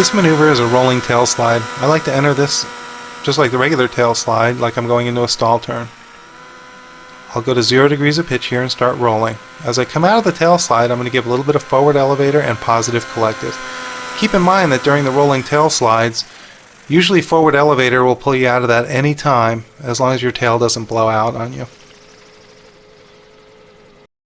This maneuver is a rolling tail slide. I like to enter this just like the regular tail slide, like I'm going into a stall turn. I'll go to 0 degrees of pitch here and start rolling. As I come out of the tail slide, I'm going to give a little bit of forward elevator and positive collective. Keep in mind that during the rolling tail slides, usually forward elevator will pull you out of that any time, as long as your tail doesn't blow out on you.